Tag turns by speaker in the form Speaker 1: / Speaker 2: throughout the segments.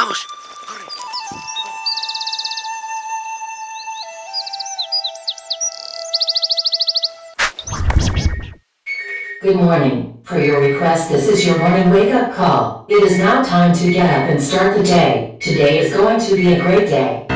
Speaker 1: ¡Vamos!
Speaker 2: Good morning. Per your request, this is your morning wake-up call. It is now time to get up and start the day. Today is going to be a great day.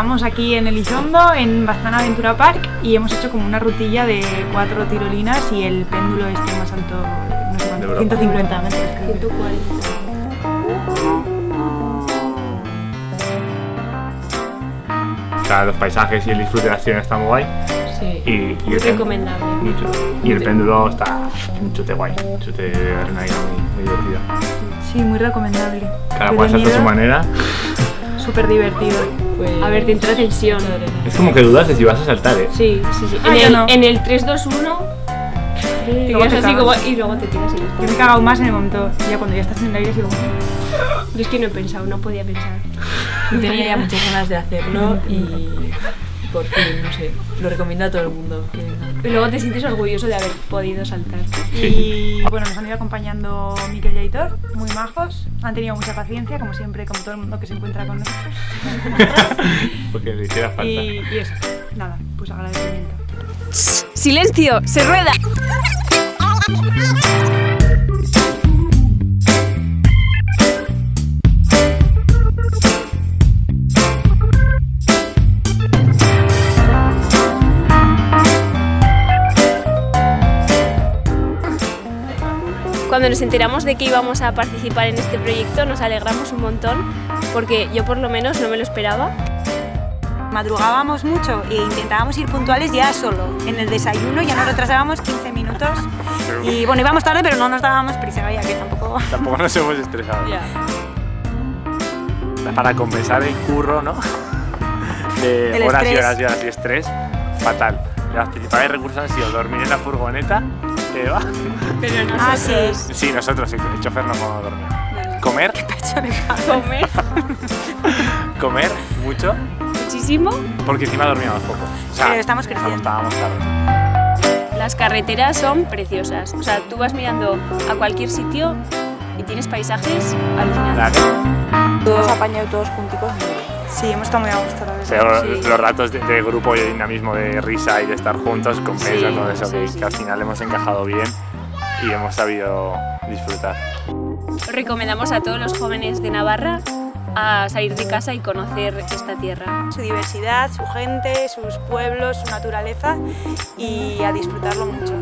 Speaker 3: Estamos aquí en Elizondo, en Baztana Aventura Park, y hemos hecho como una rutilla de cuatro tirolinas y el péndulo este más alto, no sé cuánto,
Speaker 4: De Europa.
Speaker 3: 150 metros. creo que.
Speaker 4: O sea, los paisajes y el disfrute de la acción está muy guay.
Speaker 5: Sí.
Speaker 4: Y, y
Speaker 5: Muy recomendable.
Speaker 4: mucho. Y el péndulo está un chute guay, un chute de adrenalina muy, muy divertido.
Speaker 3: Sí, muy recomendable.
Speaker 4: Cada cual
Speaker 3: de
Speaker 4: salta a su manera.
Speaker 3: Súper divertido.
Speaker 5: A ver, te entra tensión.
Speaker 4: Es como que dudas de si vas a saltar, ¿eh?
Speaker 5: Sí, sí, sí.
Speaker 3: Ah,
Speaker 5: En,
Speaker 3: yo
Speaker 5: el,
Speaker 3: no.
Speaker 5: en el 3, 2, 1 te
Speaker 3: Luego te
Speaker 5: así como y luego te tiras y.
Speaker 3: Yo me he cagado más en el momento. Ya cuando ya estás en el aire, sigo como...
Speaker 5: Yo es que no he pensado, no podía pensar.
Speaker 6: Tenía ya muchas ganas de hacerlo y por fin, no sé, lo recomiendo a todo el mundo. que venga.
Speaker 5: Y luego te sientes orgulloso de haber podido saltar.
Speaker 3: Y bueno, nos han ido acompañando Miquel y Aitor, muy majos. Han tenido mucha paciencia, como siempre, como todo el mundo que se encuentra con nosotros.
Speaker 4: Porque le hiciera falta.
Speaker 3: Y, y eso, nada, pues agradecimiento.
Speaker 5: ¡Silencio! ¡Se rueda! Cuando nos enteramos de que íbamos a participar en este proyecto nos alegramos un montón porque yo por lo menos no me lo esperaba.
Speaker 7: Madrugábamos mucho e intentábamos ir puntuales ya solo. En el desayuno ya nos retrasábamos 15 minutos. Y bueno, íbamos tarde, pero no nos dábamos prisa, ya que tampoco...
Speaker 4: Tampoco nos hemos estresado.
Speaker 6: Ya.
Speaker 4: Para compensar el curro, ¿no? De
Speaker 7: El
Speaker 4: horas y
Speaker 7: estrés.
Speaker 4: horas y horas y estrés, fatal. Los principales recursos han sido dormir en la furgoneta, va.
Speaker 5: Pero
Speaker 7: Ah, sí.
Speaker 4: Sí, nosotros, el chofer no podemos dormir. Comer,
Speaker 5: comer
Speaker 4: comer mucho,
Speaker 5: muchísimo.
Speaker 4: porque encima dormíamos poco. O sea,
Speaker 7: Pero estamos creciendo.
Speaker 4: Estábamos tarde.
Speaker 5: Las carreteras son preciosas. O sea, tú vas mirando a cualquier sitio y tienes paisajes alucinantes.
Speaker 7: Hemos apañado todos junticos. Sí, hemos estado muy a gusto, la
Speaker 4: O
Speaker 7: verdad.
Speaker 4: sea,
Speaker 5: Sí.
Speaker 4: Los ratos de, de grupo y de dinamismo, de risa y de estar juntos compensan
Speaker 5: Sí,
Speaker 4: todo eso,
Speaker 5: sí,
Speaker 4: que,
Speaker 5: sí.
Speaker 4: que al final hemos encajado bien y hemos sabido disfrutar.
Speaker 5: Recomendamos a todos los jóvenes de Navarra a salir de casa y conocer esta tierra.
Speaker 7: Su diversidad, su gente, sus pueblos, su naturaleza y a disfrutarlo mucho.